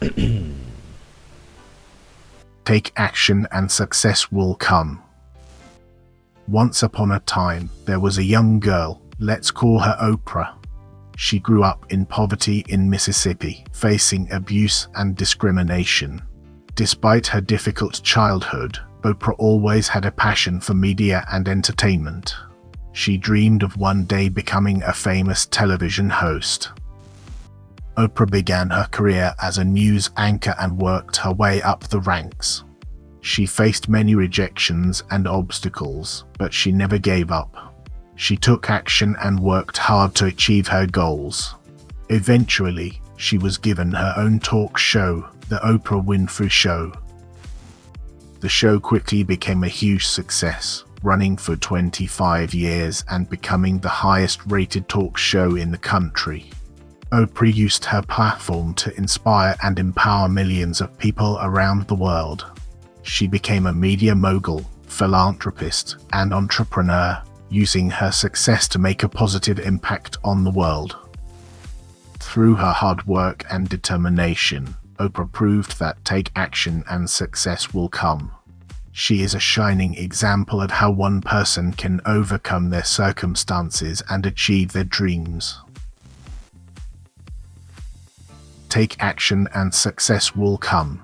Take action and success will come. Once upon a time, there was a young girl, let's call her Oprah. She grew up in poverty in Mississippi, facing abuse and discrimination. Despite her difficult childhood, Oprah always had a passion for media and entertainment. She dreamed of one day becoming a famous television host. Oprah began her career as a news anchor and worked her way up the ranks. She faced many rejections and obstacles, but she never gave up. She took action and worked hard to achieve her goals. Eventually, she was given her own talk show, The Oprah Winfrey Show. The show quickly became a huge success, running for 25 years and becoming the highest rated talk show in the country. Oprah used her platform to inspire and empower millions of people around the world. She became a media mogul, philanthropist, and entrepreneur, using her success to make a positive impact on the world. Through her hard work and determination, Oprah proved that take action and success will come. She is a shining example of how one person can overcome their circumstances and achieve their dreams. Take action and success will come.